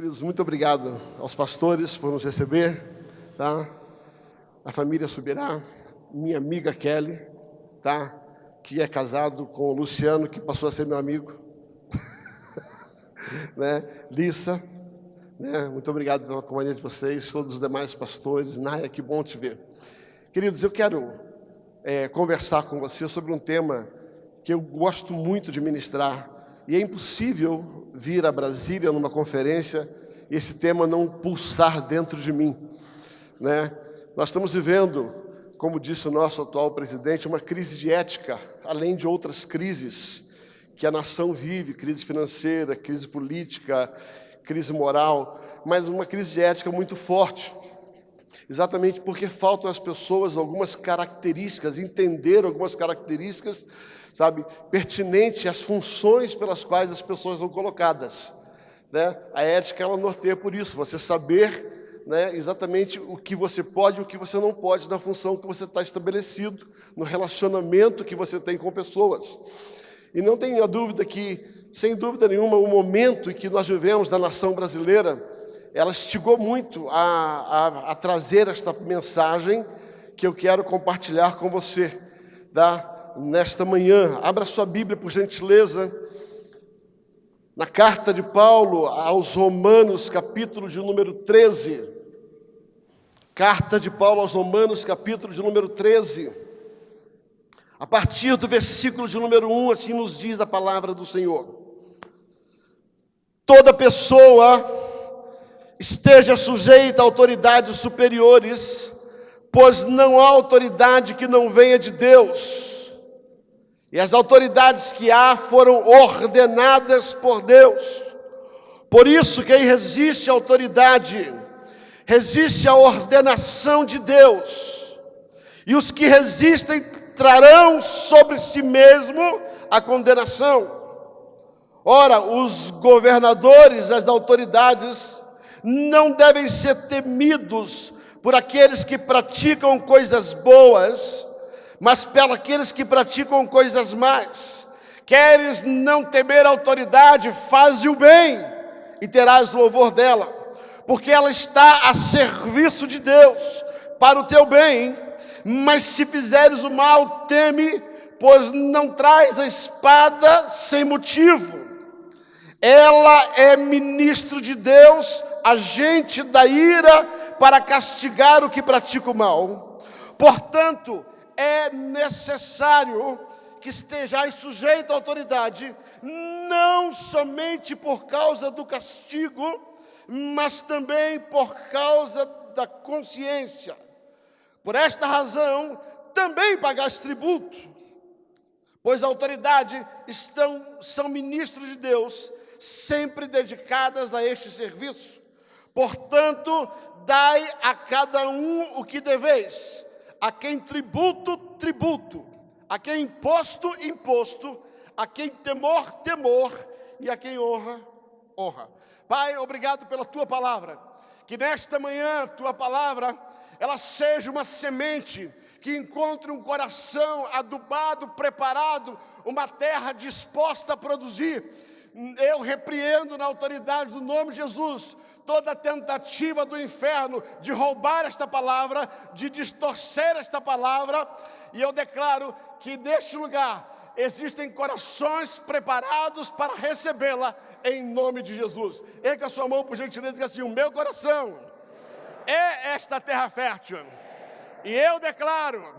Queridos, muito obrigado aos pastores por nos receber, tá? A família Subirá, minha amiga Kelly, tá? Que é casado com o Luciano, que passou a ser meu amigo. né? Lissa, né? Muito obrigado pela companhia de vocês, todos os demais pastores. Naya, que bom te ver. Queridos, eu quero é, conversar com você sobre um tema que eu gosto muito de ministrar e é impossível vir a Brasília numa conferência e esse tema não pulsar dentro de mim. Né? Nós estamos vivendo, como disse o nosso atual presidente, uma crise de ética, além de outras crises que a nação vive, crise financeira, crise política, crise moral, mas uma crise de ética muito forte. Exatamente porque faltam às pessoas algumas características, entender algumas características sabe, pertinente às funções pelas quais as pessoas são colocadas. Né? A ética ela norteia por isso, você saber né, exatamente o que você pode e o que você não pode na função que você está estabelecido, no relacionamento que você tem com pessoas. E não tenha dúvida que, sem dúvida nenhuma, o momento em que nós vivemos na nação brasileira, ela estigou muito a, a, a trazer esta mensagem que eu quero compartilhar com você, da nesta manhã. Abra sua Bíblia, por gentileza, na carta de Paulo aos Romanos, capítulo de número 13. Carta de Paulo aos Romanos, capítulo de número 13. A partir do versículo de número 1, assim nos diz a palavra do Senhor. Toda pessoa esteja sujeita a autoridades superiores, pois não há autoridade que não venha de Deus e as autoridades que há foram ordenadas por Deus. Por isso, quem resiste à autoridade, resiste à ordenação de Deus. E os que resistem trarão sobre si mesmo a condenação. Ora, os governadores, as autoridades, não devem ser temidos por aqueles que praticam coisas boas, mas pela aqueles que praticam coisas más. Queres não temer a autoridade, faze o bem e terás louvor dela, porque ela está a serviço de Deus para o teu bem. Mas se fizeres o mal, teme, pois não traz a espada sem motivo. Ela é ministro de Deus, agente da ira para castigar o que pratica o mal. Portanto, é necessário que estejais sujeito à autoridade, não somente por causa do castigo, mas também por causa da consciência. Por esta razão, também pagais tributo, pois a autoridade estão, são ministros de Deus, sempre dedicadas a este serviço. Portanto, dai a cada um o que deveis a quem tributo, tributo, a quem imposto, imposto, a quem temor, temor, e a quem honra, honra. Pai, obrigado pela tua palavra. Que nesta manhã, tua palavra, ela seja uma semente que encontre um coração adubado, preparado, uma terra disposta a produzir. Eu repreendo na autoridade do nome de Jesus toda tentativa do inferno de roubar esta palavra, de distorcer esta palavra, e eu declaro que neste lugar existem corações preparados para recebê-la em nome de Jesus. Erga sua mão por gentileza e diga assim: O meu coração é esta terra fértil, e eu declaro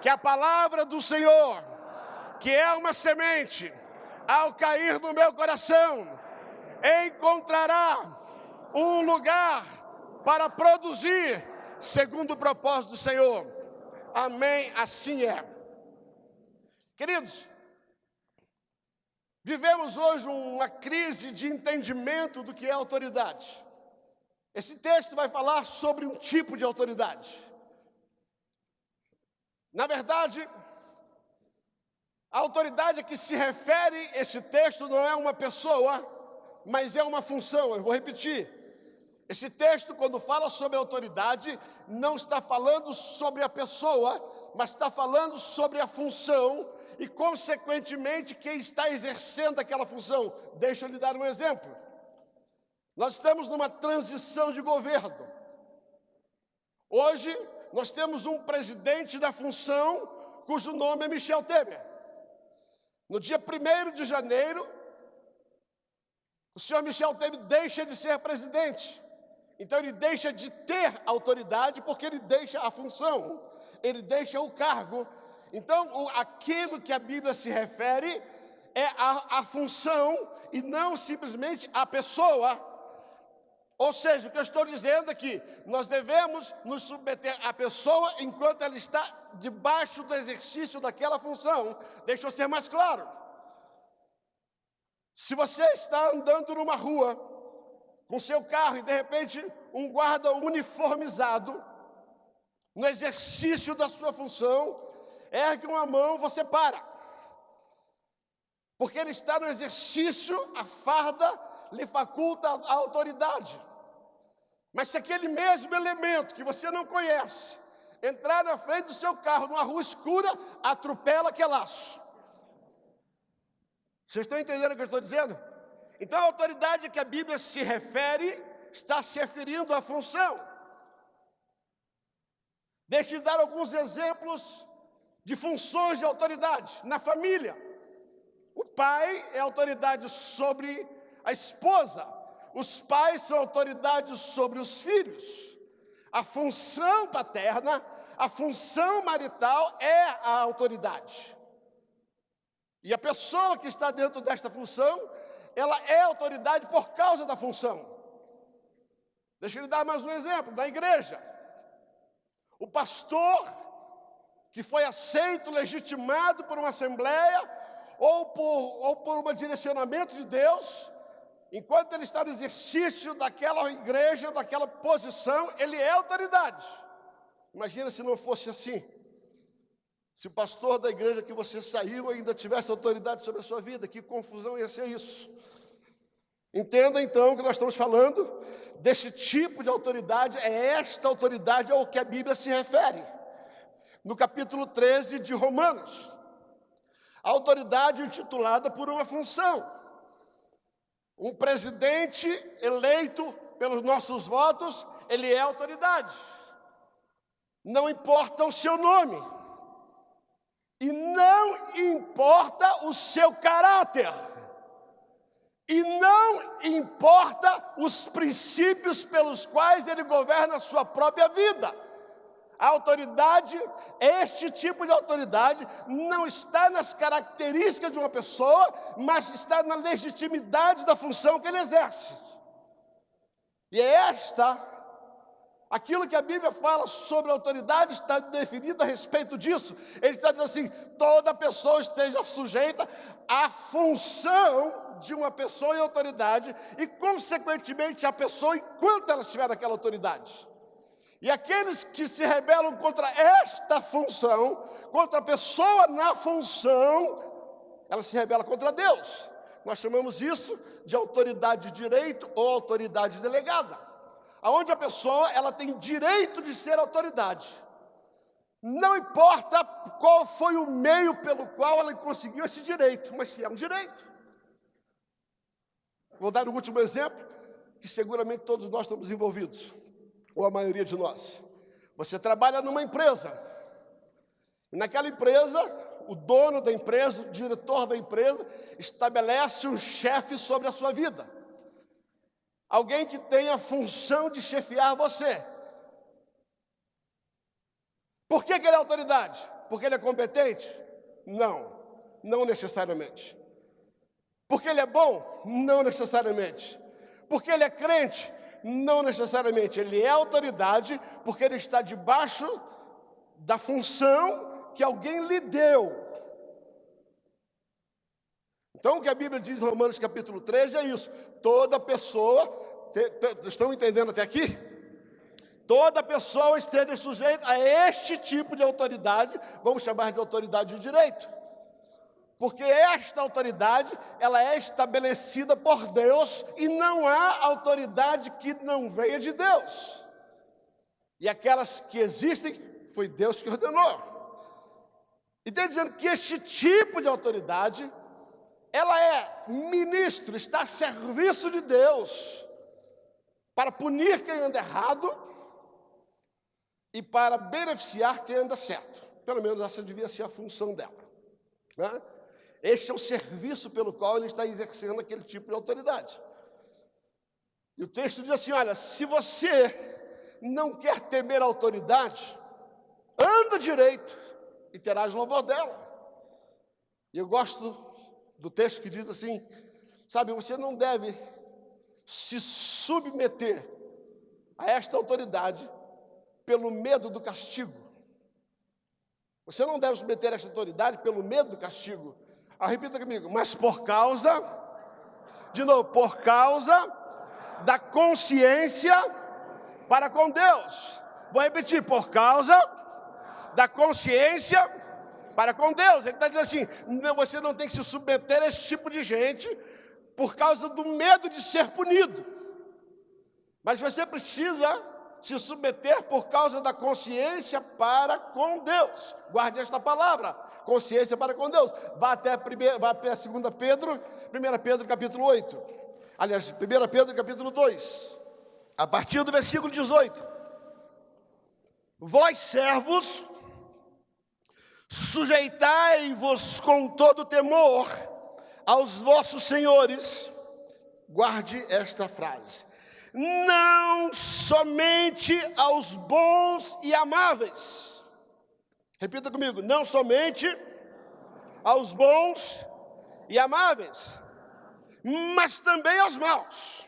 que a palavra do Senhor, que é uma semente, ao cair no meu coração, encontrará um lugar para produzir segundo o propósito do Senhor. Amém, assim é. Queridos, vivemos hoje uma crise de entendimento do que é autoridade. Esse texto vai falar sobre um tipo de autoridade. Na verdade, a autoridade a que se refere esse texto não é uma pessoa, mas é uma função. Eu vou repetir. Esse texto, quando fala sobre autoridade, não está falando sobre a pessoa, mas está falando sobre a função e, consequentemente, quem está exercendo aquela função. Deixa eu lhe dar um exemplo. Nós estamos numa transição de governo. Hoje, nós temos um presidente da função cujo nome é Michel Temer. No dia 1 de janeiro, o senhor Michel Temer deixa de ser presidente. Então ele deixa de ter autoridade porque ele deixa a função, ele deixa o cargo. Então, aquilo que a Bíblia se refere é a, a função e não simplesmente a pessoa. Ou seja, o que eu estou dizendo é que nós devemos nos submeter à pessoa enquanto ela está debaixo do exercício daquela função. Deixa eu ser mais claro. Se você está andando numa rua com seu carro e de repente um guarda uniformizado, no exercício da sua função, ergue uma mão, você para. Porque ele está no exercício, a farda lhe faculta a autoridade. Mas se aquele mesmo elemento que você não conhece entrar na frente do seu carro numa rua escura, atropela que é laço. Vocês estão entendendo o que eu estou dizendo? Então a autoridade que a Bíblia se refere está se referindo à função. Deixe eu dar alguns exemplos de funções de autoridade na família. O pai é autoridade sobre a esposa, os pais são autoridades sobre os filhos. A função paterna, a função marital é a autoridade. E a pessoa que está dentro desta função, ela é autoridade por causa da função. Deixa eu lhe dar mais um exemplo, na igreja. O pastor que foi aceito, legitimado por uma assembleia ou por, ou por um direcionamento de Deus, enquanto ele está no exercício daquela igreja, daquela posição, ele é autoridade. Imagina se não fosse assim. Se o pastor da igreja que você saiu ainda tivesse autoridade sobre a sua vida, que confusão ia ser isso. Entenda então que nós estamos falando desse tipo de autoridade, é esta autoridade ao que a Bíblia se refere. No capítulo 13 de Romanos, a autoridade intitulada por uma função. Um presidente eleito pelos nossos votos, ele é autoridade. Não importa o seu nome. E não importa o seu caráter. E não importa os princípios pelos quais ele governa a sua própria vida. A autoridade, este tipo de autoridade, não está nas características de uma pessoa, mas está na legitimidade da função que ele exerce. E é esta, aquilo que a Bíblia fala sobre a autoridade está definido a respeito disso. Ele está dizendo assim: toda pessoa esteja sujeita à função de uma pessoa em autoridade e, consequentemente, a pessoa enquanto ela estiver naquela autoridade. E aqueles que se rebelam contra esta função, contra a pessoa na função, ela se rebela contra Deus. Nós chamamos isso de autoridade de direito ou autoridade delegada. Aonde a pessoa ela tem direito de ser autoridade. Não importa qual foi o meio pelo qual ela conseguiu esse direito, mas se é um direito. Vou dar um último exemplo, que seguramente todos nós estamos envolvidos ou a maioria de nós. Você trabalha numa empresa. E naquela empresa, o dono da empresa, o diretor da empresa, estabelece um chefe sobre a sua vida. Alguém que tem a função de chefiar você. Por que, que ele é autoridade? Porque ele é competente? Não, não necessariamente. Porque ele é bom? Não necessariamente. Porque ele é crente? Não necessariamente, ele é autoridade porque ele está debaixo da função que alguém lhe deu. Então, o que a Bíblia diz em Romanos capítulo 13 é isso: toda pessoa, te, te, estão entendendo até aqui? Toda pessoa esteja sujeita a este tipo de autoridade, vamos chamar de autoridade de direito. Porque esta autoridade, ela é estabelecida por Deus e não há autoridade que não venha de Deus. E aquelas que existem, foi Deus que ordenou. E está dizendo que este tipo de autoridade, ela é ministro, está a serviço de Deus. para punir quem anda errado e para beneficiar quem anda certo. Pelo menos essa devia ser a função dela. Né? Este é o serviço pelo qual ele está exercendo aquele tipo de autoridade. E o texto diz assim: olha, se você não quer temer a autoridade, anda direito e terás louvor dela. E eu gosto do texto que diz assim: sabe, você não deve se submeter a esta autoridade pelo medo do castigo. Você não deve submeter a esta autoridade pelo medo do castigo. Ah, repita comigo, mas por causa, de novo, por causa da consciência para com Deus. Vou repetir, por causa da consciência para com Deus. Ele está dizendo assim: não, você não tem que se submeter a esse tipo de gente por causa do medo de ser punido. Mas você precisa se submeter por causa da consciência para com Deus. Guarde esta palavra consciência para com Deus. Vá até, primeira, vá até 2 Pedro, 1 Pedro capítulo 8. Aliás, 1 Pedro capítulo 2. A partir do versículo 18. Vós servos, sujeitai-vos com todo temor aos vossos senhores. Guarde esta frase. Não somente aos bons e amáveis Repita comigo: não somente aos bons e amáveis, mas também aos maus.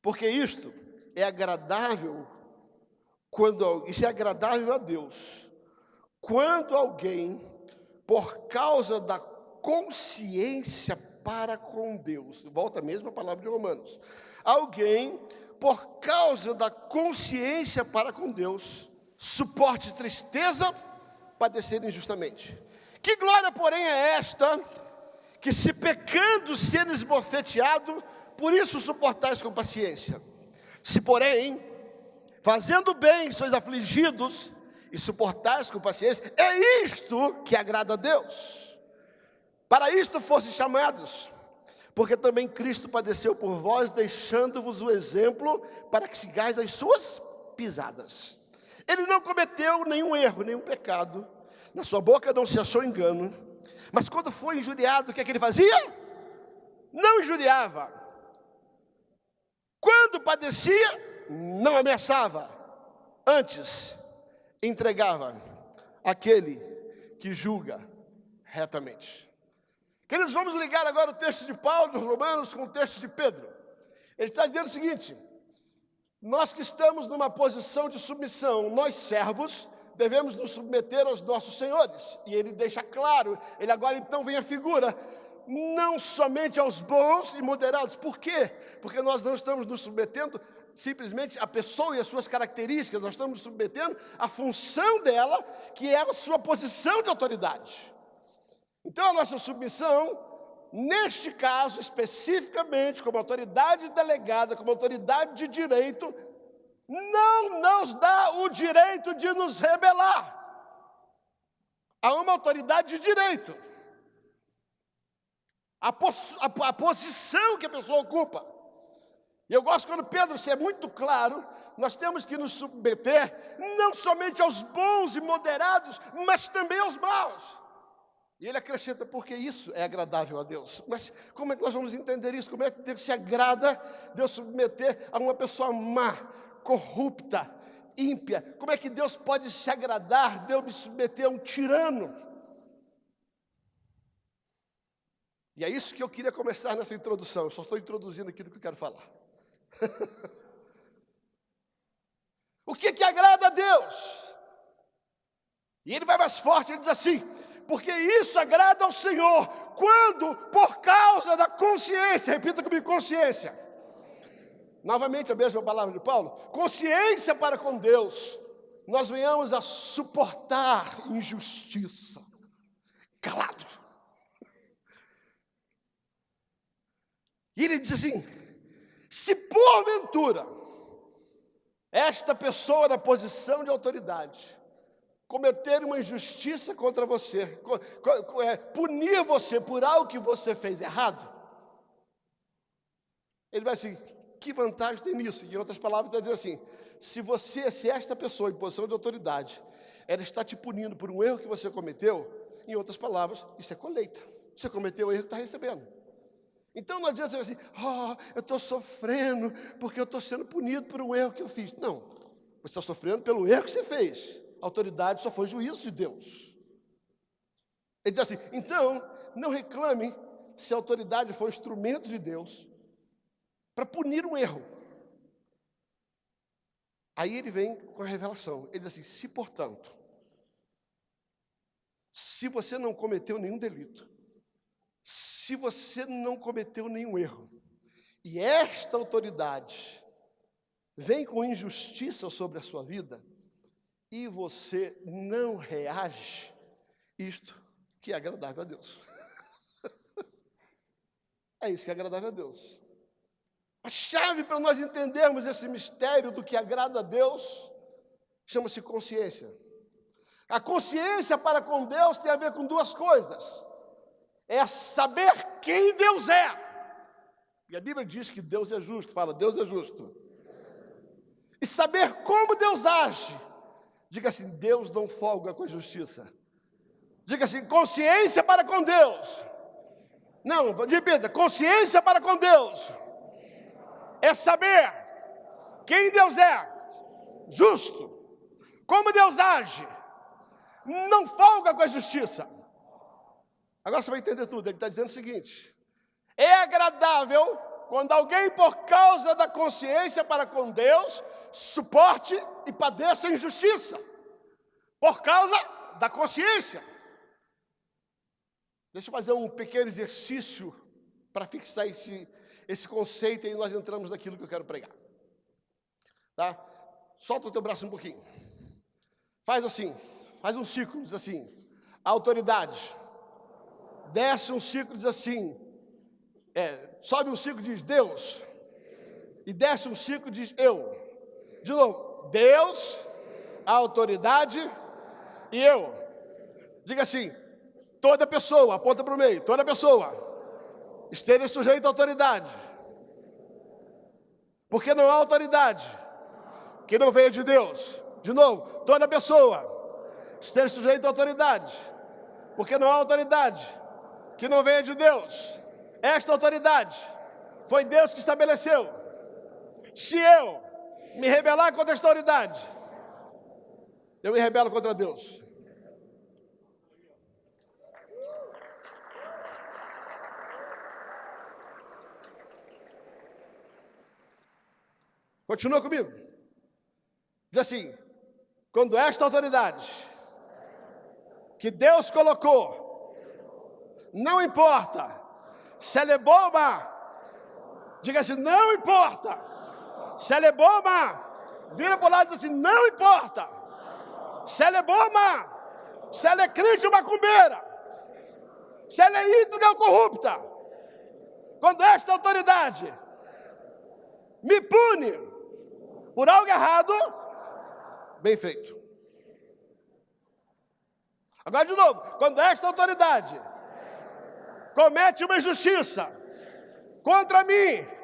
Porque isto é agradável quando isso é agradável a Deus. Quando alguém, por causa da consciência para com Deus, volta mesmo a palavra de Romanos. Alguém, por causa da consciência para com Deus, suporte tristeza, padecer injustamente. Que glória, porém, é esta, que se pecando seres esbofeteado, por isso suportais com paciência. Se, porém, fazendo bem sois afligidos e suportais com paciência, é isto que agrada a Deus. Para isto fossem chamados, porque também Cristo padeceu por vós, deixando-vos o exemplo para que sigais as suas pisadas. Ele não cometeu nenhum erro, nenhum pecado. Na sua boca não se achou engano. Mas quando foi injuriado, o que é que ele fazia? Não injuriava. Quando padecia, não ameaçava. Antes, entregava aquele que julga retamente. Queridos, vamos ligar agora o texto de Paulo, dos Romanos, com o texto de Pedro. Ele está dizendo o seguinte: nós que estamos numa posição de submissão, nós servos, devemos nos submeter aos nossos senhores. E ele deixa claro, ele agora então vem a figura, não somente aos bons e moderados. Por quê? Porque nós não estamos nos submetendo simplesmente à pessoa e às suas características, nós estamos nos submetendo à função dela, que é a sua posição de autoridade. Então a nossa submissão neste caso especificamente, como autoridade delegada, como autoridade de direito, não nos dá o direito de nos rebelar. Há uma autoridade de direito. A, pos a, a posição que a pessoa ocupa. E eu gosto quando Pedro se é muito claro, nós temos que nos submeter não somente aos bons e moderados, mas também aos maus. E ele acrescenta, porque isso é agradável a Deus. Mas como é que nós vamos entender isso? Como é que Deus se agrada Deus submeter a uma pessoa má, corrupta, ímpia? Como é que Deus pode se agradar Deus me submeter a um tirano? E é isso que eu queria começar nessa introdução. Eu só estou introduzindo aquilo que eu quero falar. o que que agrada a Deus? E ele vai mais forte, ele diz assim: porque isso agrada ao Senhor, quando por causa da consciência, repita comigo, consciência. Novamente a mesma palavra de Paulo, consciência para com Deus, nós venhamos a suportar injustiça, calado. E ele diz assim: se porventura esta pessoa na posição de autoridade cometer uma injustiça contra você, é, punir você por algo que você fez errado, ele vai assim: que vantagem tem nisso? Em outras palavras, está dizendo assim: se você, se esta pessoa em posição de autoridade, ela está te punindo por um erro que você cometeu, em outras palavras, isso é colheita. Você cometeu o erro que está recebendo. Então não adianta dizer assim, oh, eu estou sofrendo porque eu estou sendo punido por um erro que eu fiz. Não, você está sofrendo pelo erro que você fez. Autoridade só foi juízo de Deus. Ele diz assim, então, não reclame se a autoridade for instrumento de Deus para punir um erro. Aí ele vem com a revelação. Ele diz assim: se portanto, se você não cometeu nenhum delito, se você não cometeu nenhum erro, e esta autoridade vem com injustiça sobre a sua vida, e você não reage, isto que é agradável a Deus. é isso que é agradável a Deus. A chave para nós entendermos esse mistério do que agrada a Deus chama-se consciência. A consciência para com Deus tem a ver com duas coisas: é saber quem Deus é. E a Bíblia diz que Deus é justo, fala, Deus é justo. E saber como Deus age. Diga assim: Deus não folga com a justiça. Diga assim: consciência para com Deus. Não, repita: consciência para com Deus é saber quem Deus é, justo, como Deus age, não folga com a justiça. Agora você vai entender tudo. Ele está dizendo o seguinte: é agradável quando alguém, por causa da consciência para com Deus, suporte e padeça injustiça, por causa da consciência. Deixa eu fazer um pequeno exercício para fixar esse, esse conceito e nós entramos naquilo que eu quero pregar. Tá? Solta o teu braço um pouquinho. Faz assim, faz um ciclo, diz assim, autoridade. Desce um ciclo, diz assim, é, sobe um ciclo, diz Deus. E desce um ciclo, diz eu. De novo, Deus, autoridade e eu. Diga assim, toda pessoa, aponta para o meio, toda pessoa esteja sujeito à autoridade. Porque não há autoridade que não venha de Deus. De novo, toda pessoa esteja sujeita à autoridade. Porque não há autoridade que não venha de Deus. Esta autoridade foi Deus que estabeleceu. Se eu me rebelar contra esta autoridade, eu me rebelo contra Deus. Continua comigo. Diz assim: quando esta autoridade que Deus colocou, não importa se ela é má, diga assim: não importa se ela boa ou má, vira para o lado e diz assim: não importa. Se ela boa ou má, se ela é crente macumbeira, se ela é íntegra corrupta, quando esta autoridade me pune por algo errado, bem feito. Agora de novo, quando esta autoridade comete uma injustiça contra mim,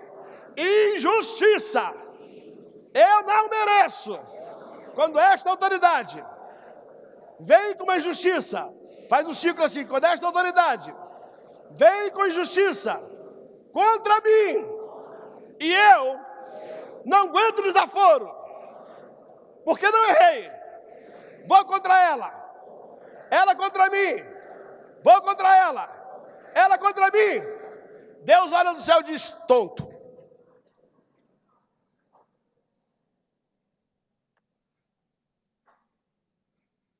injustiça, eu não mereço. Quando esta autoridade vem com uma injustiça, faz um ciclo assim, quando esta autoridade vem com injustiça contra mim, e eu não aguento desaforo. Porque não errei. Vou contra ela. Ela contra mim. Vou contra ela. Ela contra mim. Deus olha do céu e diz: tonto.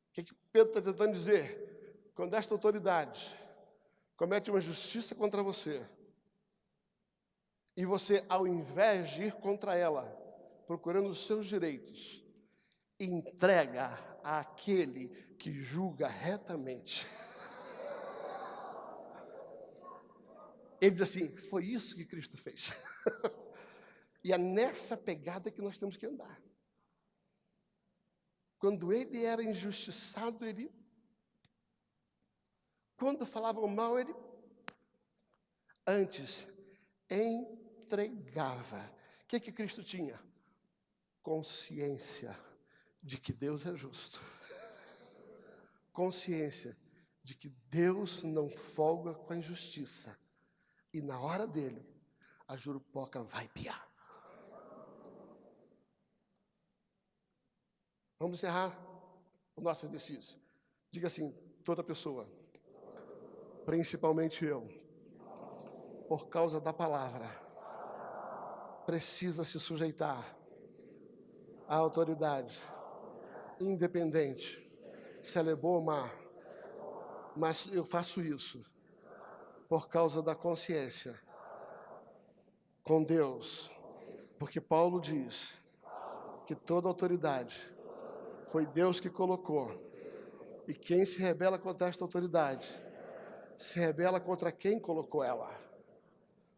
O que, que Pedro está tentando dizer? Quando esta autoridade comete uma justiça contra você, e você, ao invés de ir contra ela, procurando os seus direitos, entrega àquele que julga retamente. Ele diz assim: foi isso que Cristo fez. e é nessa pegada que nós temos que andar. Quando ele era injustiçado, ele. Quando falavam mal, ele. Antes, entregava. que, que Cristo tinha? Consciência de que Deus é justo. Consciência de que Deus não folga com a injustiça. E na hora dele, a jurupoca vai piar. Vamos encerrar o nosso exercício. Diga assim, toda pessoa, principalmente eu, por causa da palavra, precisa se sujeitar à autoridade, independente, se ela é boa ou má. Mas eu faço isso por causa da consciência com Deus, porque Paulo diz que toda autoridade foi Deus que colocou. E quem se rebela contra esta autoridade, se rebela contra quem colocou ela.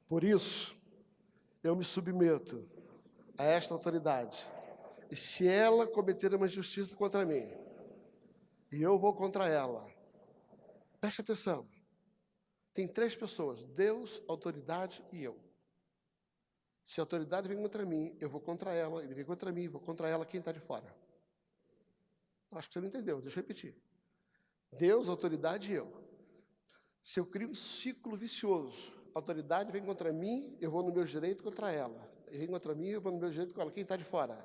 Por isso, eu me submeto a esta autoridade. E se ela cometer uma injustiça contra mim, e eu vou contra ela, preste atenção. Tem três pessoas: Deus, autoridade e eu. Se a autoridade vem contra mim, eu vou contra ela, ele vem contra mim, vou contra ela, quem está de fora? Acho que você não entendeu, deixa eu repetir. Deus, autoridade e eu. Se eu crio um ciclo vicioso, a autoridade vem contra mim, eu vou no meu direito contra ela. Ele vem contra mim, eu vou no meu direito com ela. Quem está de fora?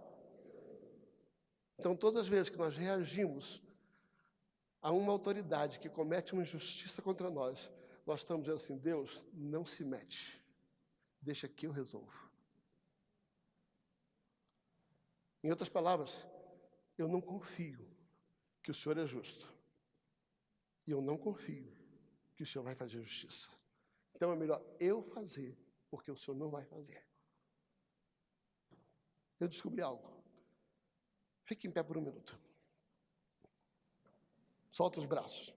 Então, todas as vezes que nós reagimos a uma autoridade que comete uma injustiça contra nós, nós estamos dizendo assim: Deus, não se mete, deixa que eu resolvo. Em outras palavras, eu não confio que o Senhor é justo. E eu não confio que o Senhor vai fazer justiça. Então é melhor eu fazer, porque o Senhor não vai fazer. Eu descobri algo. Fique em pé por um minuto. Solta os braços.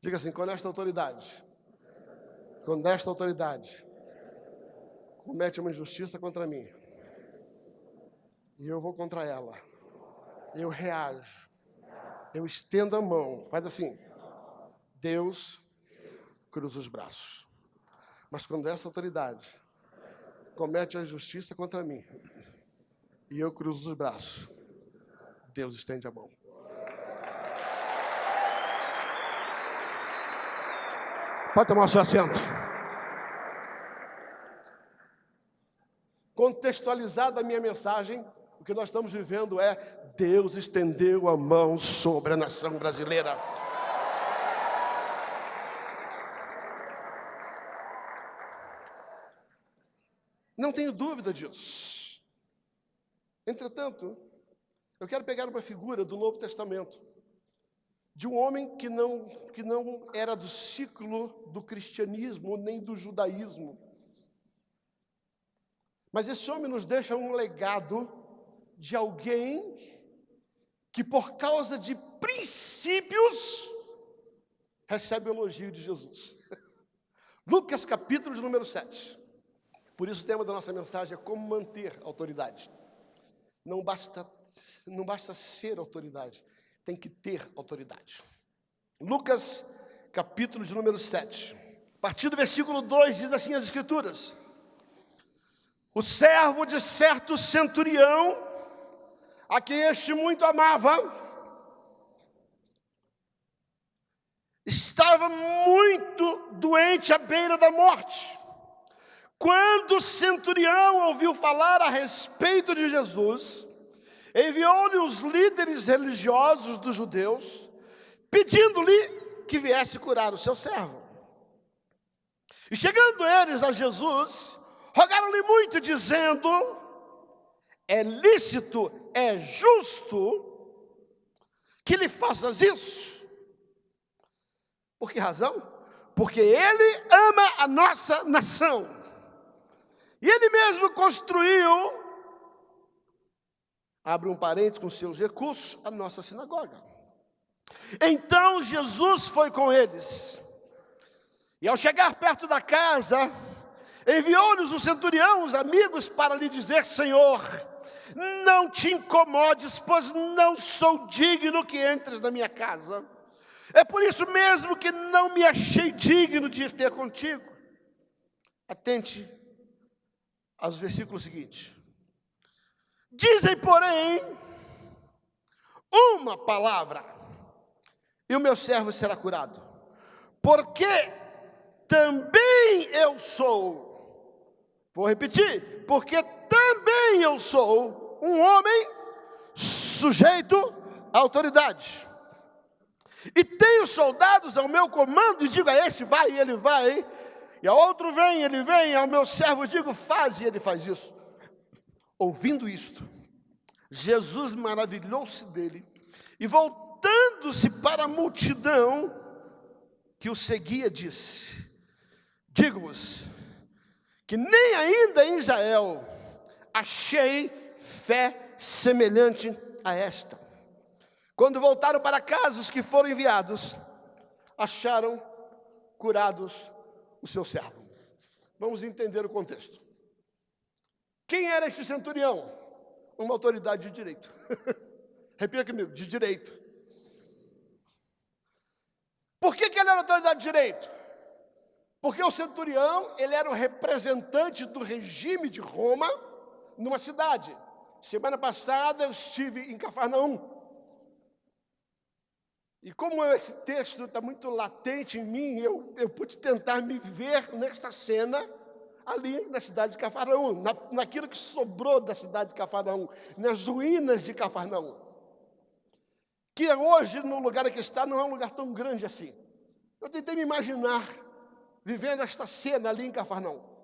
Diga assim: com esta autoridade, com esta autoridade, comete uma injustiça contra mim e eu vou contra ela. Eu reajo. Eu estendo a mão. Faz assim. Deus cruza os braços. Mas quando essa autoridade comete a injustiça contra mim e eu cruzo os braços, Deus estende a mão. Pode tomar seu assento. Contextualizada a minha mensagem, que nós estamos vivendo é Deus estendeu a mão sobre a nação brasileira. Não tenho dúvida disso. Entretanto, eu quero pegar uma figura do Novo Testamento, de um homem que não, que não era do ciclo do cristianismo nem do judaísmo. Mas esse homem nos deixa um legado de alguém que, por causa de princípios, recebe o elogio de Jesus. Lucas capítulo de número 7. Por isso o tema da nossa mensagem é como manter autoridade. Não basta, não basta ser autoridade, tem que ter autoridade. Lucas capítulo de número 7. A partir do versículo 2 diz assim as escrituras: O servo de certo centurião a quem este muito amava, estava muito doente à beira da morte. Quando o centurião ouviu falar a respeito de Jesus, enviou-lhe os líderes religiosos dos judeus, pedindo-lhe que viesse curar o seu servo. E chegando eles a Jesus, rogaram-lhe muito, dizendo: É lícito é justo que lhe faças isso. Por que razão? Porque ele ama a nossa nação. E ele mesmo construiu, abre um parênteses com seus recursos, a nossa sinagoga. Então Jesus foi com eles. E ao chegar perto da casa, enviou-lhes o centurião, os amigos, para lhe dizer: Senhor, não te incomodes, pois não sou digno que entres na minha casa. É por isso mesmo que não me achei digno de ter contigo. Atente aos versículos seguintes. Dizem, porém, uma palavra, e o meu servo será curado. Porque também eu sou, vou repetir, porque também eu sou um homem sujeito à autoridade. E tenho soldados ao meu comando e digo a este vai e ele vai, e a outro vem, ele vem, ao meu servo digo faz e ele faz isso. Ouvindo isto, Jesus maravilhou-se dele e voltando-se para a multidão que o seguia, disse: Digo-vos que nem ainda em Israel achei fé semelhante a esta. Quando voltaram para casa, os que foram enviados acharam curados o seu servo. Vamos entender o contexto. Quem era este centurião? Uma autoridade de direito. Repita comigo, de direito. Por que, que ele era autoridade de direito? Porque o centurião, ele era o representante do regime de Roma numa cidade. Semana passada eu estive em Cafarnaum. E como esse texto está muito latente em mim, eu, eu pude tentar me ver nesta cena ali na cidade de Cafarnaum, na, naquilo que sobrou da cidade de Cafarnaum, nas ruínas de Cafarnaum. Que hoje, no lugar que está, não é um lugar tão grande assim. Eu tentei me imaginar vivendo esta cena ali em Cafarnaum.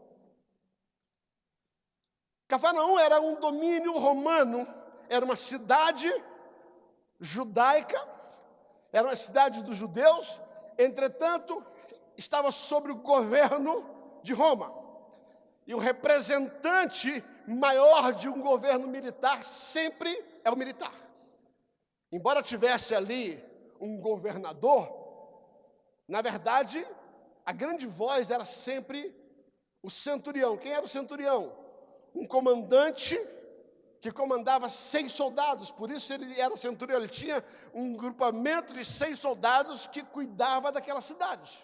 Cafarnaum era um domínio romano, era uma cidade judaica era uma cidade dos judeus, entretanto, estava sob o governo de Roma. E o representante maior de um governo militar sempre é o militar. Embora tivesse ali um governador, na verdade, a grande voz era sempre o centurião. Quem era o centurião? Um comandante que comandava 100 soldados, por isso ele era centurião, ele tinha um grupamento de 100 soldados que cuidava daquela cidade.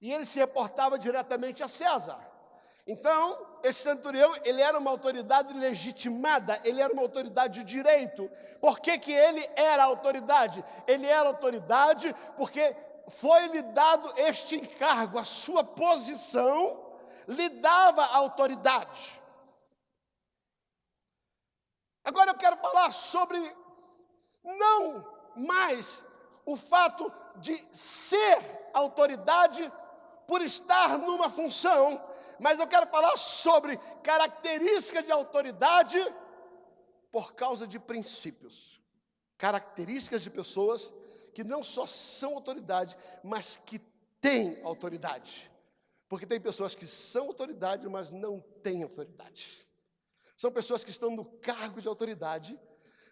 E ele se reportava diretamente a César. Então, esse centurião, ele era uma autoridade legitimada, ele era uma autoridade de direito. Por que, que ele era autoridade? Ele era autoridade porque foi-lhe dado este encargo, a sua posição lhe dava autoridade. Agora eu quero falar sobre não mais o fato de ser autoridade por estar numa função, mas eu quero falar sobre características de autoridade por causa de princípios. Características de pessoas que não só são autoridade, mas que têm autoridade. Porque tem pessoas que são autoridade, mas não têm autoridade. São pessoas que estão no cargo de autoridade,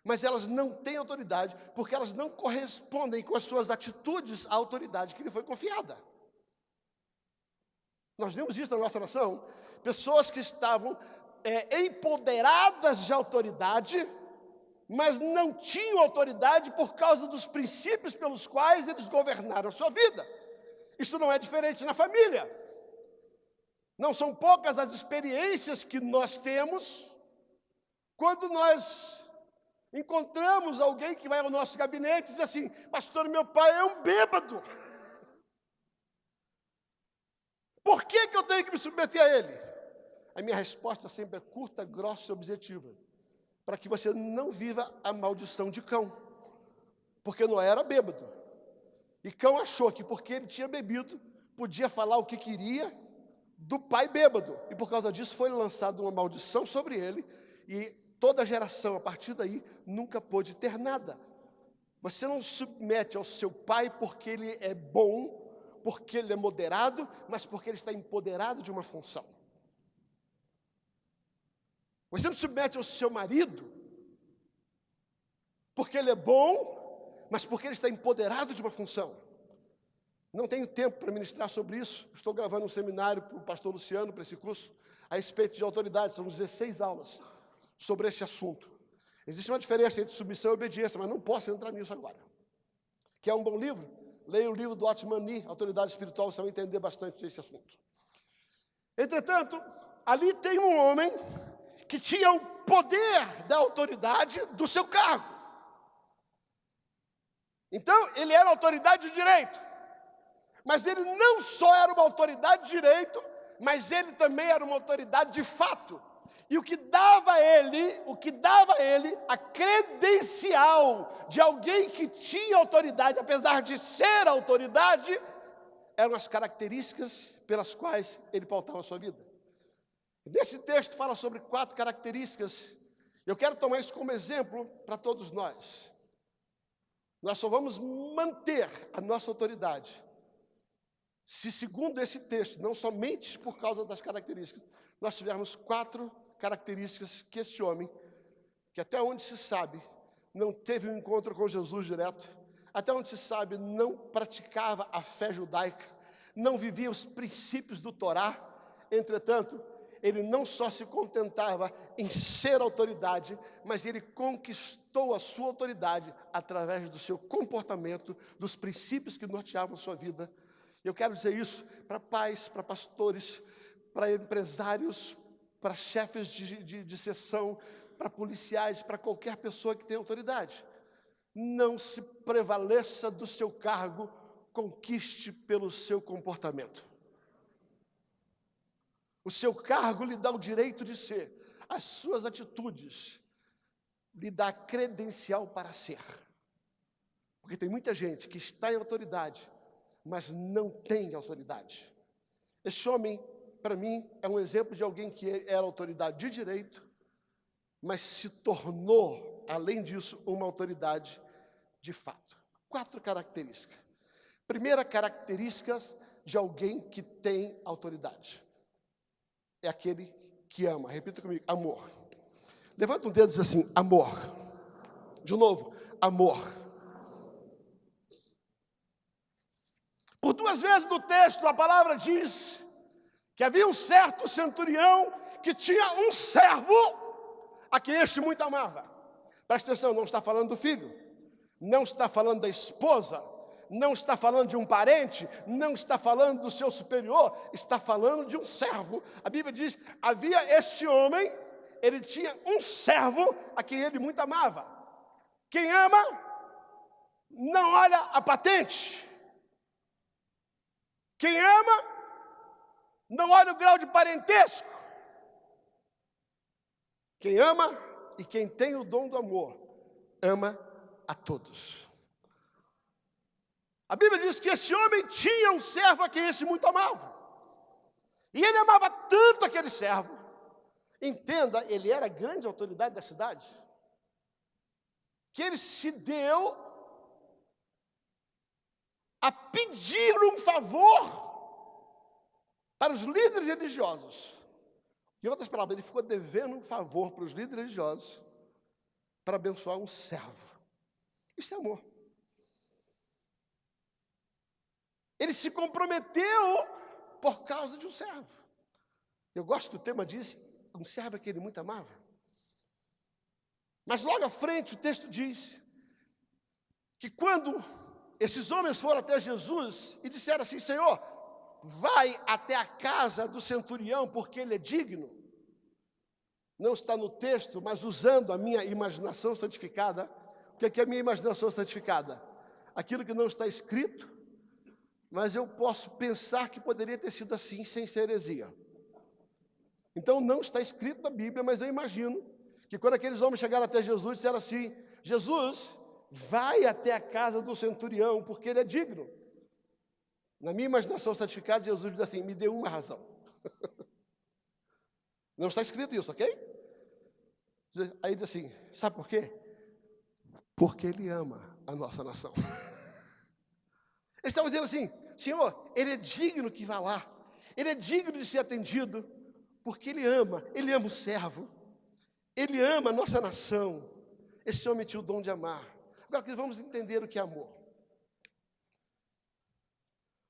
mas elas não têm autoridade porque elas não correspondem com as suas atitudes à autoridade que lhe foi confiada. Nós vemos isso na nossa nação, pessoas que estavam é, empoderadas de autoridade, mas não tinham autoridade por causa dos princípios pelos quais eles governaram a sua vida. Isso não é diferente na família. Não são poucas as experiências que nós temos quando nós encontramos alguém que vai ao nosso gabinete e diz assim: Pastor, meu pai é um bêbado. Por que, que eu tenho que me submeter a ele? A minha resposta sempre é curta, grossa e objetiva. Para que você não viva a maldição de cão. Porque não era bêbado. E cão achou que porque ele tinha bebido, podia falar o que queria do pai bêbado. E por causa disso foi lançada uma maldição sobre ele. E toda geração a partir daí nunca pôde ter nada. Você não submete ao seu pai porque ele é bom, porque ele é moderado, mas porque ele está empoderado de uma função. Você não submete ao seu marido porque ele é bom, mas porque ele está empoderado de uma função. Não tenho tempo para ministrar sobre isso. Estou gravando um seminário para o pastor Luciano, para esse curso, a respeito de autoridade. São 16 aulas sobre esse assunto. Existe uma diferença entre submissão e obediência, mas não posso entrar nisso agora. Que é um bom livro? leia o livro do Otman Nee, Autoridade Espiritual, você vai entender bastante desse assunto. Entretanto, ali tem um homem que tinha o poder da autoridade do seu cargo. Então, ele era autoridade de direito. Mas ele não só era uma autoridade de direito, mas ele também era uma autoridade de fato. E o que dava a ele, o que dava a ele a credencial de alguém que tinha autoridade, apesar de ser autoridade, eram as características pelas quais ele pautava a sua vida. Nesse texto fala sobre quatro características. Eu quero tomar isso como exemplo para todos nós. Nós só vamos manter a nossa autoridade se, segundo esse texto, não somente por causa das características, nós tivermos quatro características que esse homem, que até onde se sabe, não teve um encontro com Jesus direto, até onde se sabe, não praticava a fé judaica, não vivia os princípios do Torá, entretanto, ele não só se contentava em ser autoridade, mas ele conquistou a sua autoridade através do seu comportamento, dos princípios que norteavam sua vida. Eu quero dizer isso para pais, para pastores, para empresários, para chefes de, de, de sessão, para policiais, para qualquer pessoa que tenha autoridade. Não se prevaleça do seu cargo, conquiste pelo seu comportamento. O seu cargo lhe dá o direito de ser, as suas atitudes lhe dá credencial para ser. Porque tem muita gente que está em autoridade, mas não tem autoridade. Esse homem para mim, é um exemplo de alguém que era autoridade de direito, mas se tornou, além disso, uma autoridade de fato. Quatro características. Primeira característica de alguém que tem autoridade é aquele que ama. Repita comigo: amor. Levanta um dedo e diz assim: amor. De novo, amor. Por duas vezes no texto a palavra diz que havia um certo centurião que tinha um servo a quem este muito amava. Presta atenção, não está falando do filho, não está falando da esposa, não está falando de um parente, não está falando do seu superior, está falando de um servo. A Bíblia diz: havia este homem, ele tinha um servo a quem ele muito amava. Quem ama, não olha a patente. Quem ama, não olha o grau de parentesco. Quem ama e quem tem o dom do amor, ama a todos. A Bíblia diz que esse homem tinha um servo a quem esse muito amava. E ele amava tanto aquele servo. Entenda, ele era grande autoridade da cidade. Que ele se deu a pedir um favor para os líderes religiosos. Em outras palavras, ele ficou devendo um favor para os líderes religiosos para abençoar um servo. Isso é amor. Ele se comprometeu por causa de um servo. Eu gosto que o tema diz, um servo que ele muito amava. Mas logo à frente o texto diz que quando esses homens foram até Jesus e disseram assim: Senhor, vai até a casa do centurião porque ele é digno. Não está no texto, mas usando a minha imaginação santificada. O que é, a minha imaginação santificada? Aquilo que não está escrito, mas eu posso pensar que poderia ter sido assim sem ser heresia. Então não está escrito na Bíblia, mas eu imagino que quando aqueles homens chegaram até Jesus, disseram assim: Jesus, vai até a casa do centurião, porque ele é digno. Na minha imaginação santificada, Jesus diz assim: me deu uma razão. Não está escrito isso, ok? Aí diz assim: sabe por quê? Porque Ele ama a nossa nação. Ele estava dizendo assim: Senhor, Ele é digno que vá lá, Ele é digno de ser atendido, porque Ele ama, Ele ama o servo, Ele ama a nossa nação. Esse homem tinha o dom de amar. Agora, vamos entender o que é amor.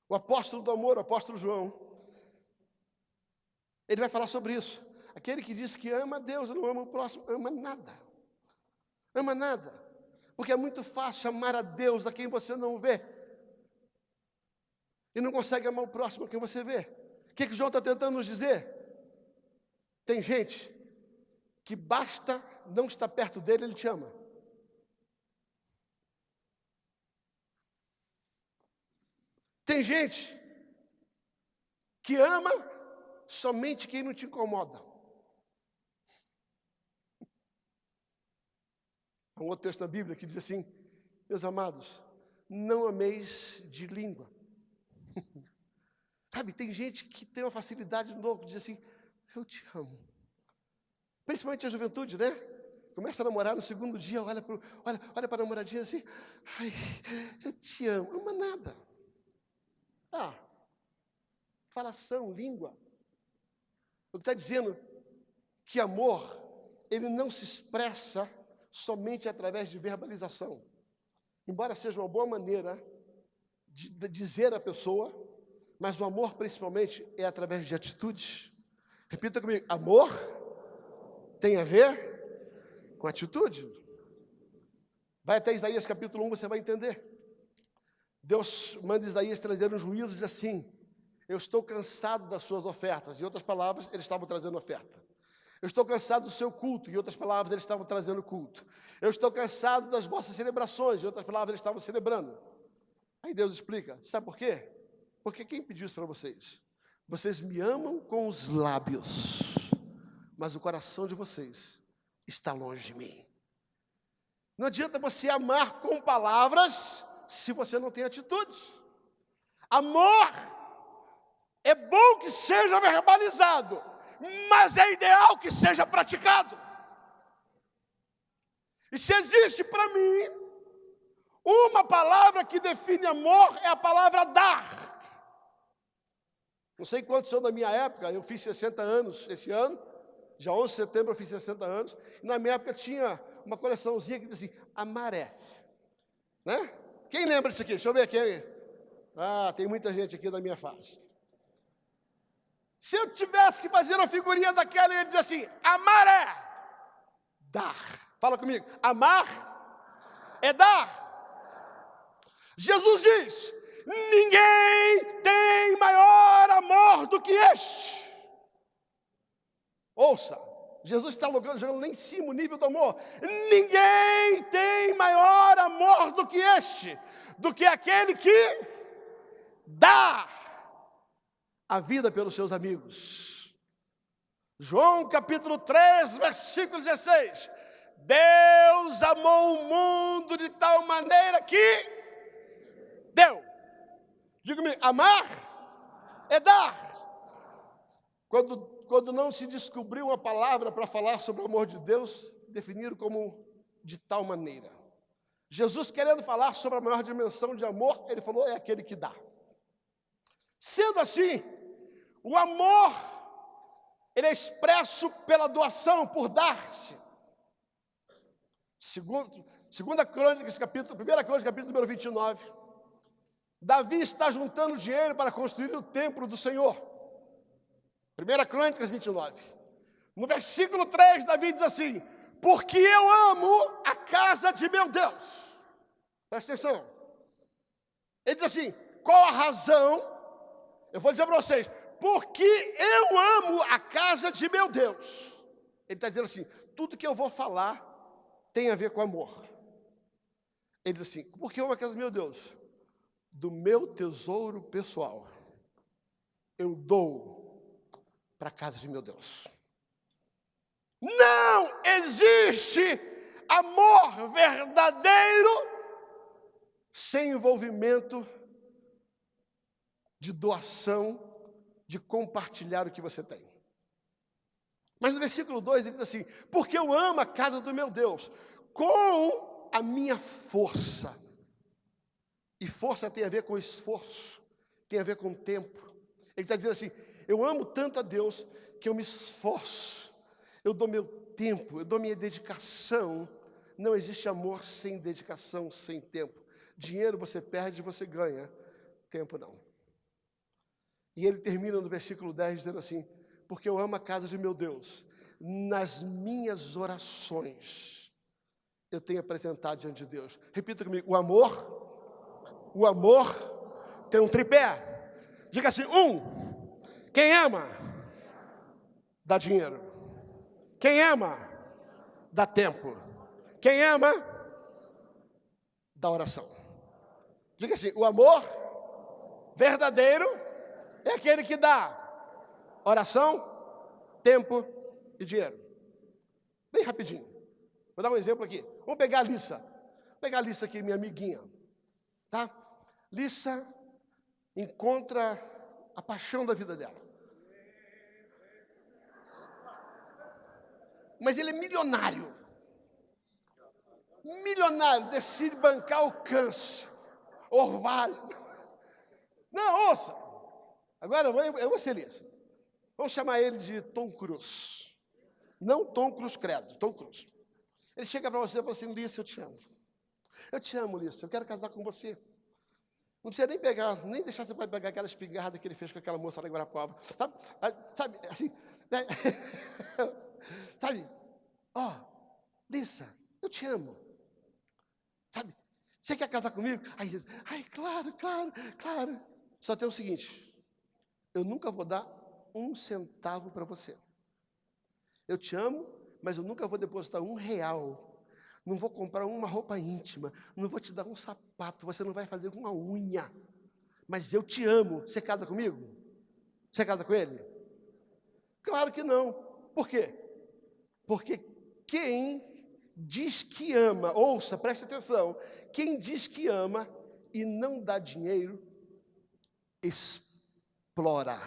O apóstolo do amor, o apóstolo João, ele vai falar sobre isso. Aquele que diz que ama Deus, não ama o próximo, ama nada. Ama nada. Porque é muito fácil amar a Deus a quem você não vê. e não consegue amar o próximo a quem você vê. O que, que João está tentando nos dizer? Tem gente que basta não estar perto dele, ele te ama. Tem gente que ama somente quem não te incomoda. Há um outro texto da Bíblia que diz assim: Meus amados, não ameis de língua. Sabe, tem gente que tem uma facilidade no louco, diz assim: Eu te amo. Principalmente a juventude, né? Começa a namorar no segundo dia, olha para olha, olha a namoradinha assim: Ai, eu te amo. Ama nada. Ah, falação, língua. O que está dizendo que amor, ele não se expressa somente através de verbalização. Embora seja uma boa maneira de, dizer à pessoa, mas o amor principalmente é através de atitudes. Repita comigo: amor tem a ver com atitude. Vai até Isaías capítulo 1, você vai entender. Deus manda Isaías trazer um juízo e diz assim: Eu estou cansado das suas ofertas. Em outras palavras, eles estavam trazendo oferta. Eu estou cansado do seu culto. Em outras palavras, eles estavam trazendo culto. Eu estou cansado das vossas celebrações. Em outras palavras, eles estavam celebrando. Aí Deus explica: Sabe por quê? Porque quem pediu isso para vocês? Vocês me amam com os lábios, mas o coração de vocês está longe de mim. Não adianta você amar com palavras se você não tem atitude. Amor é bom que seja verbalizado, mas é ideal que seja praticado. E se existe para mim uma palavra que define amor, é a palavra dar. Não sei quantos são da minha época, eu fiz 60 anos esse ano, já 11 de setembro eu fiz 60 anos, e na minha época tinha uma coleçãozinha que dizia assim, amaré. Né? Quem lembra disso aqui? Deixa eu ver aqui. Ah, tem muita gente aqui da minha fase. Se eu tivesse que fazer uma figurinha daquela, ele diz assim: amar é dar. Fala comigo. Amar é dar. Jesus diz: ninguém tem maior amor do que este. Ouça, Jesus está jogando lá em cima o nível do amor. Ninguém tem maior amor do que este, do que aquele que dá a vida pelos seus amigos. João capítulo 3, versículo 16. Deus amou o mundo de tal maneira que deu. Diga-me, amar é dar. Quando quando não se descobriu uma palavra para falar sobre o amor de Deus, definiram como de tal maneira. Jesus, querendo falar sobre a maior dimensão de amor, ele falou: é aquele que dá. Sendo assim, o amor, ele é expresso pela doação, por dar-se. Segundo, segunda crônica, capítulo, primeira crônica, capítulo número 29. Davi está juntando dinheiro para construir o templo do Senhor. 1 Crônicas 29. No versículo 3, Davi diz assim: Porque eu amo a casa de meu Deus. Presta atenção. Ele diz assim: qual a razão? Eu vou dizer para vocês: porque eu amo a casa de meu Deus. Ele está dizendo assim: tudo que eu vou falar tem a ver com amor. Ele diz assim: porque eu amo a casa de meu Deus? Do meu tesouro pessoal, eu dou para a casa de meu Deus. Não existe amor verdadeiro sem envolvimento de doação, de compartilhar o que você tem. Mas no versículo 2 ele diz assim: Porque eu amo a casa do meu Deus, com a minha força. E força tem a ver com esforço, tem a ver com tempo. Ele está dizendo assim: eu amo tanto a Deus que eu me esforço, eu dou meu tempo, eu dou minha dedicação. Não existe amor sem dedicação, sem tempo. Dinheiro você perde, você ganha, tempo não. E ele termina no versículo 10 dizendo assim: Porque eu amo a casa de meu Deus, nas minhas orações eu tenho apresentado diante de Deus. Repita comigo: o amor, o amor tem um tripé Diga assim: um, quem ama, dá dinheiro. Quem ama, dá tempo. Quem ama, dá oração. Diga assim: o amor verdadeiro é aquele que dá oração, tempo e dinheiro. Bem rapidinho. Vou dar um exemplo aqui. Vamos pegar a Lissa. Vou pegar a Lissa aqui, minha amiguinha. Tá? Lissa encontra a paixão da vida dela. Mas ele é milionário. Milionário, decide bancar o câncer. Orvalho. Não, ouça. Agora eu vou ser Lissa. Vamos chamar ele de Tom Cruise. Não Tom Cruz Credo, Tom Cruz. Ele chega para você e fala assim: Lissa, eu te amo. Eu te amo, Lissa, eu quero casar com você. Não precisa nem pegar, nem deixar você pegar aquela espingarda que ele fez com aquela moça lá em Guarapava. Sabe, sabe assim, né? sabe, ó, oh, Lissa, eu te amo. Sabe, você quer casar comigo? Aí, ai, claro, claro, claro. Só tem o seguinte: eu nunca vou dar um centavo para você. Eu te amo, mas eu nunca vou depositar um real. Não vou comprar uma roupa íntima. Não vou te dar um sapato. Você não vai fazer uma unha. Mas eu te amo. Você casa comigo? Você casa com ele? Claro que não. Por quê? Porque quem diz que ama, ouça, preste atenção. Quem diz que ama e não dá dinheiro, explora.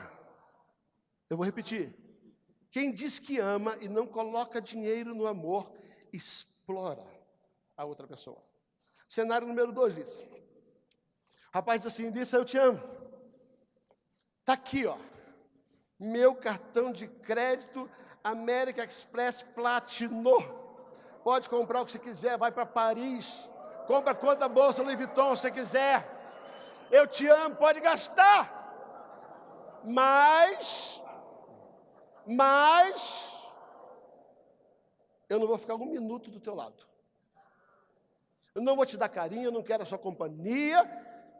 Eu vou repetir. Quem diz que ama e não coloca dinheiro no amor, explora a outra pessoa. Cenário número dois diz. Rapaz assim, disse, eu te amo. Está aqui, ó. Meu cartão de crédito América Express Platino. Pode comprar o que você quiser, vai para Paris. Compra quanta bolsa Louis Vuitton você quiser. Eu te amo, pode gastar. Mas mas eu não vou ficar um minuto do teu lado. Eu não vou te dar carinho, eu não quero a sua companhia.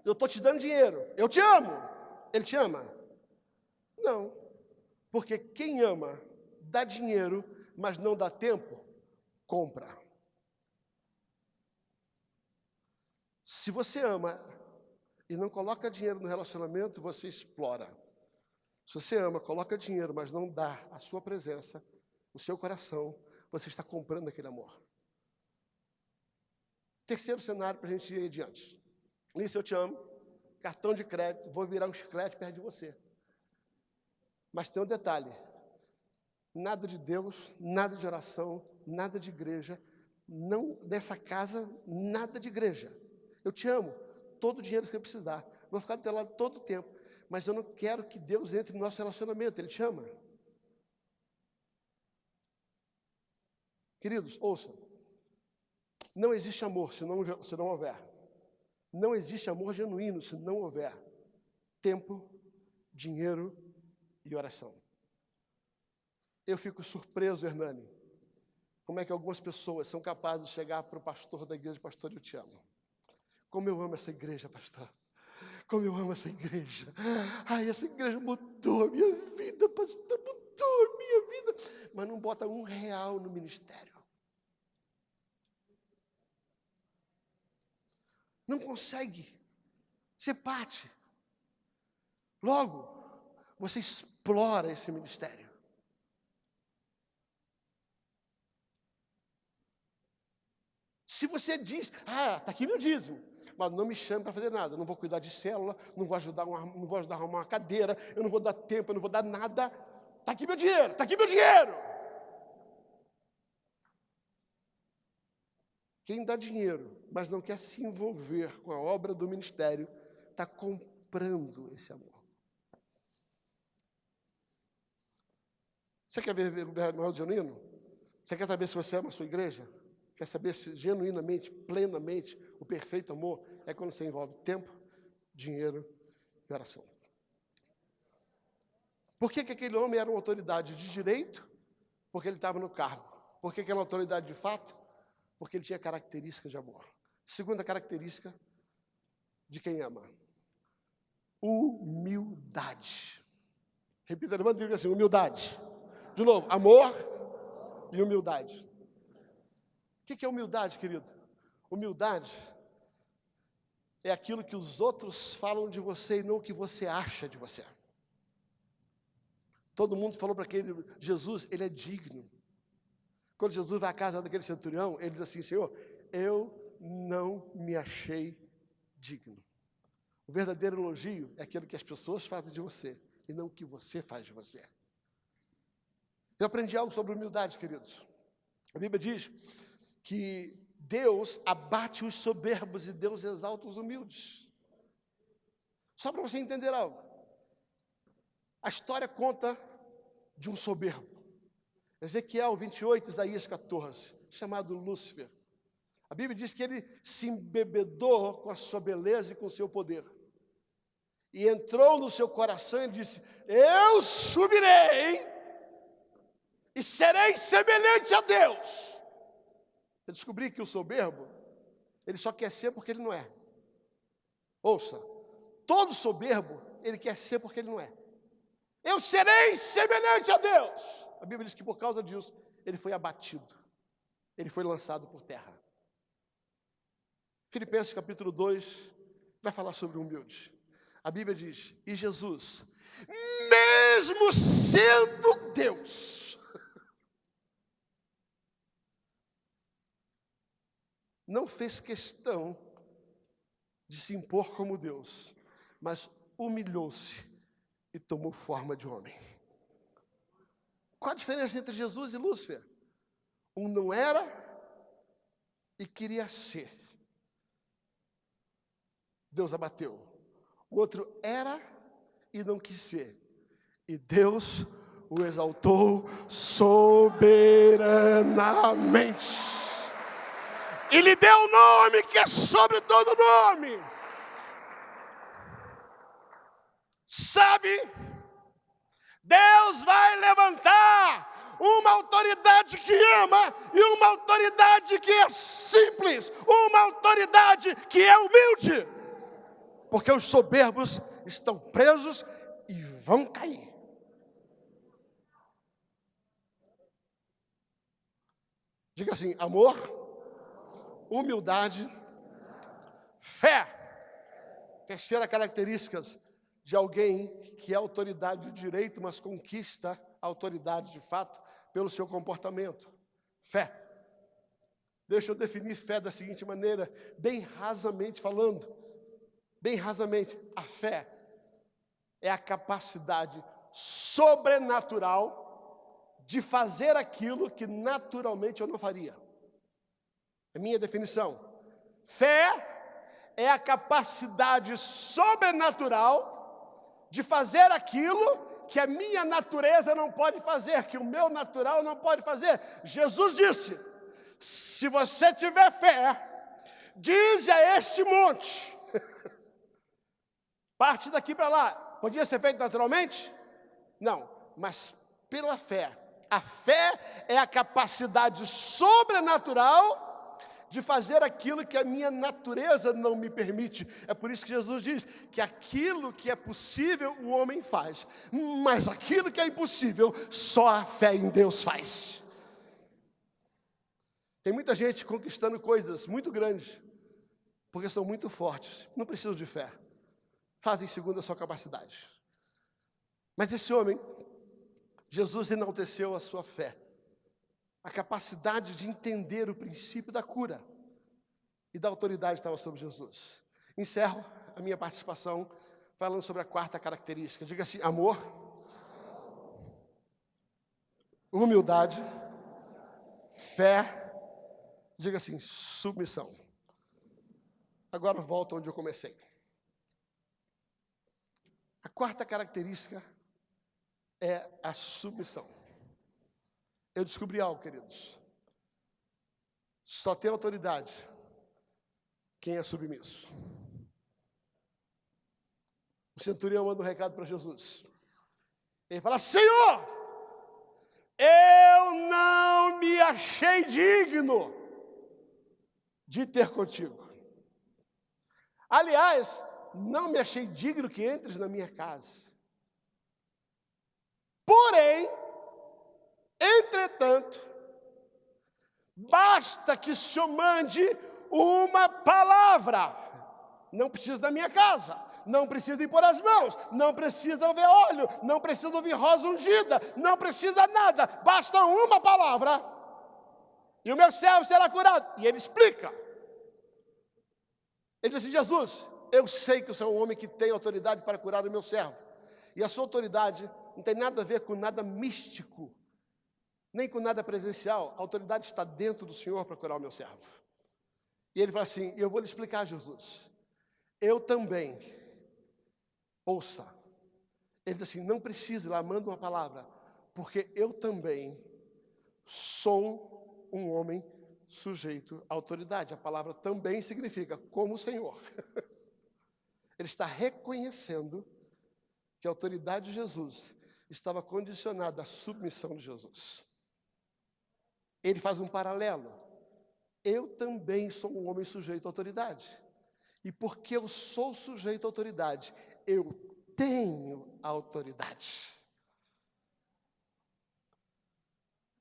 Eu estou te dando dinheiro. Eu te amo. Ele te ama? Não. Porque quem ama dá dinheiro, mas não dá tempo, compra. Se você ama e não coloca dinheiro no relacionamento, você explora. Se você ama, coloca dinheiro, mas não dá a sua presença, o seu coração, você está comprando aquele amor. Terceiro cenário para a gente ir adiante. Nisso eu te amo, cartão de crédito, vou virar um chiclete perto de você. Mas tem um detalhe: nada de Deus, nada de oração, nada de igreja, não dessa casa, nada de igreja. Eu te amo, todo o dinheiro que você precisar, vou ficar do teu lado todo o tempo mas eu não quero que Deus entre no nosso relacionamento, Ele te ama. Queridos, ouçam. Não existe amor se não, se não houver. Não existe amor genuíno se não houver tempo, dinheiro e oração. Eu fico surpreso, Hernani, como é que algumas pessoas são capazes de chegar para o pastor da igreja, pastor, eu te amo. Como eu amo essa igreja, pastor. Como eu amo essa igreja. Ai, essa igreja mudou a minha vida, pastor, mudou a minha vida. Mas não bota um real no ministério. Não consegue ser parte. Logo, você explora esse ministério. Se você diz, ah, está aqui meu dízimo mas não me chame para fazer nada. Não vou cuidar de célula, não vou ajudar, uma, não vou ajudar a arrumar uma cadeira, eu não vou dar tempo, eu não vou dar nada. Está aqui meu dinheiro, está aqui meu dinheiro. Quem dá dinheiro, mas não quer se envolver com a obra do ministério, está comprando esse amor. Você quer ver o Manuel genuíno? Você quer saber se você ama a sua igreja? Quer saber se genuinamente, plenamente, o perfeito amor é quando você envolve tempo, dinheiro e oração. Por que, que aquele homem era uma autoridade de direito? Porque ele estava no cargo. Por que, que era uma autoridade de fato? Porque ele tinha características de amor. Segunda característica de quem ama: humildade. Repita, levanta e diga assim: humildade. De novo, amor e humildade. O que é humildade, querido? Humildade é aquilo que os outros falam de você e não o que você acha de você. Todo mundo falou para aquele Jesus, ele é digno. Quando Jesus vai à casa daquele centurião, ele diz assim: Senhor, eu não me achei digno. O verdadeiro elogio é aquilo que as pessoas fazem de você e não o que você faz de você. Eu aprendi algo sobre humildade, queridos. A Bíblia diz que Deus abate os soberbos e Deus exalta os humildes. Só para você entender algo. A história conta de um soberbo. Ezequiel 28, Isaías 14, chamado Lúcifer. A Bíblia diz que ele se embebedou com a sua beleza e com o seu poder. E entrou no seu coração e disse: Eu subirei e serei semelhante a Deus. Eu descobri que o soberbo, ele só quer ser porque ele não é. Ouça, todo soberbo, ele quer ser porque ele não é. Eu serei semelhante a Deus. A Bíblia diz que por causa disso, ele foi abatido. Ele foi lançado por terra. Filipenses capítulo 2 vai falar sobre o humilde. A Bíblia diz: E Jesus, mesmo sendo Deus, não fez questão de se impor como Deus, mas humilhou-se e tomou forma de homem. Qual a diferença entre Jesus e Lúcifer? Um não era e queria ser. Deus abateu. O outro era e não quis ser. E Deus o exaltou soberanamente. E lhe deu um nome que é sobre todo nome. Sabe, Deus vai levantar uma autoridade que ama e uma autoridade que é simples, uma autoridade que é humilde, porque os soberbos estão presos e vão cair. Diga assim: amor, humildade, fé. Terceira característica de alguém que é autoridade de direito, mas conquista a autoridade de fato pelo seu comportamento. Fé. Deixa eu definir fé da seguinte maneira, bem rasamente falando. Bem rasamente, a fé é a capacidade sobrenatural de fazer aquilo que naturalmente eu não faria. É minha definição. Fé é a capacidade sobrenatural de fazer aquilo que a minha natureza não pode fazer, que o meu natural não pode fazer. Jesus disse: se você tiver fé, diz a este monte, parte daqui para lá, podia ser feito naturalmente? Não, mas pela fé. A fé é a capacidade sobrenatural de fazer aquilo que a minha natureza não me permite. É por isso que Jesus diz que aquilo que é possível o homem faz, mas aquilo que é impossível só a fé em Deus faz. Tem muita gente conquistando coisas muito grandes, porque são muito fortes, não precisam de fé, fazem segundo a sua capacidade. Mas esse homem, Jesus enalteceu a sua fé a capacidade de entender o princípio da cura e da autoridade estava sobre Jesus. Encerro a minha participação falando sobre a quarta característica. Diga assim: amor, humildade, fé, diga assim, submissão. Agora volto onde eu comecei. A quarta característica é a submissão. Eu descobri algo, queridos. Só tem autoridade quem é submisso. O centurião manda um recado para Jesus. Ele fala: Senhor, eu não me achei digno de ter contigo. Aliás, não me achei digno que entres na minha casa. Porém, entretanto, basta que o Senhor mande uma palavra. Não precisa da minha casa, não precisa impor as mãos, não precisa ver óleo, não precisa ouvir rosa ungida, não precisa nada, basta uma palavra. E o meu servo será curado. E ele explica. Ele diz assim: Jesus, eu sei que o Senhor é um homem que tem autoridade para curar o meu servo. E a sua autoridade não tem nada a ver com nada místico, nem com nada presencial. A autoridade está dentro do Senhor para curar o meu servo. E ele fala assim: Eu vou lhe explicar, Jesus. Eu também, ouça. Ele diz assim: Não precisa, lá manda uma palavra, porque eu também sou um homem sujeito à autoridade. A palavra também significa como o Senhor. Ele está reconhecendo que a autoridade de Jesus estava condicionada à submissão de Jesus. Ele faz um paralelo. Eu também sou um homem sujeito à autoridade. E porque eu sou sujeito à autoridade, eu tenho autoridade.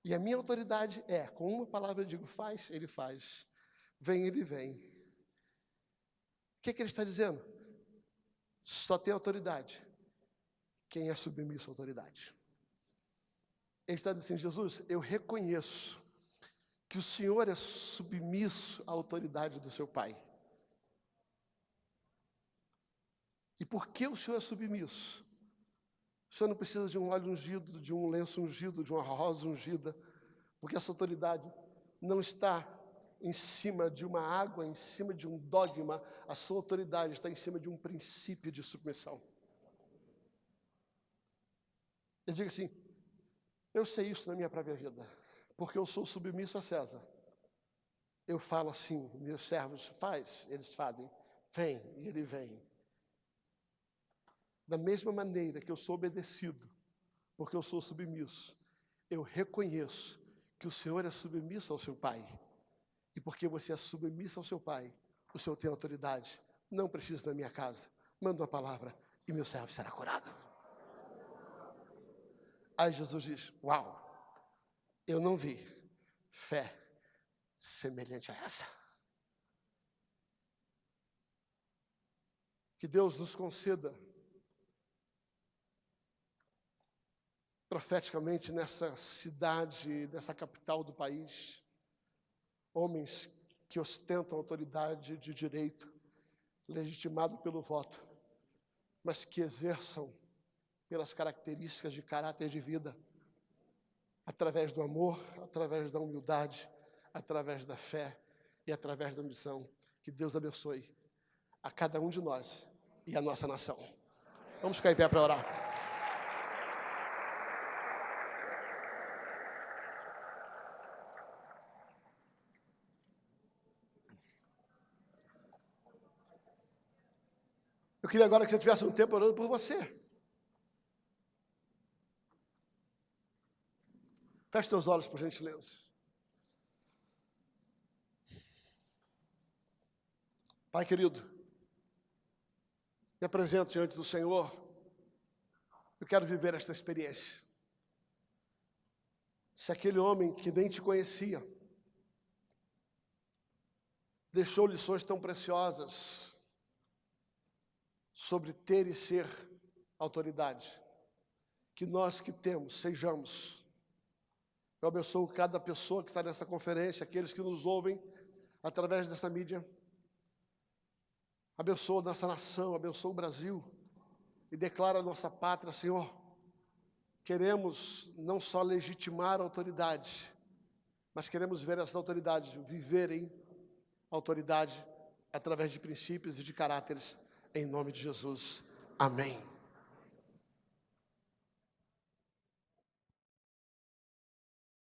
E a minha autoridade é, com uma palavra eu digo faz, ele faz. Vem, ele vem. O que, que ele está dizendo? Só tem autoridade quem é submisso à autoridade. Ele está dizendo assim, Jesus, eu reconheço que o Senhor é submisso à autoridade do seu Pai. E por que o Senhor é submisso? O Senhor não precisa de um óleo ungido, de um lenço ungido, de uma rosa ungida, porque essa autoridade não está em cima de uma água, em cima de um dogma, a sua autoridade está em cima de um princípio de submissão. Ele diga assim: eu sei isso na minha própria vida, porque eu sou submisso a César. Eu falo assim, meus servos faz, eles fazem, vem, e ele vem. Da mesma maneira que eu sou obedecido, porque eu sou submisso, eu reconheço que o Senhor é submisso ao seu Pai. E porque você é submisso ao seu Pai, o Senhor tem autoridade. Não precisa da minha casa. Manda uma palavra e meu servo será curado. Aí Jesus diz: Uau, eu não vi fé semelhante a essa. Que Deus nos conceda, profeticamente, nessa cidade, nessa capital do país, homens que ostentam autoridade de direito, legitimado pelo voto, mas que exerçam pelas características de caráter de vida, através do amor, através da humildade, através da fé e através da missão. Que Deus abençoe a cada um de nós e a nossa nação. Vamos ficar em pé para orar. Eu queria agora que você tivesse um tempo orando por você. Feche seus olhos, por gentileza. Pai querido, me apresento diante do Senhor. Eu quero viver esta experiência. Se aquele homem que nem te conhecia deixou lições tão preciosas sobre ter e ser autoridade, que nós que temos sejamos eu abençoo cada pessoa que está nessa conferência, aqueles que nos ouvem através dessa mídia. Abençoa nossa nação, abençoa o Brasil e declara a nossa pátria, Senhor. Queremos não só legitimar a autoridade, mas queremos ver essas autoridades viverem autoridade através de princípios e de caráteres, em nome de Jesus. Amém.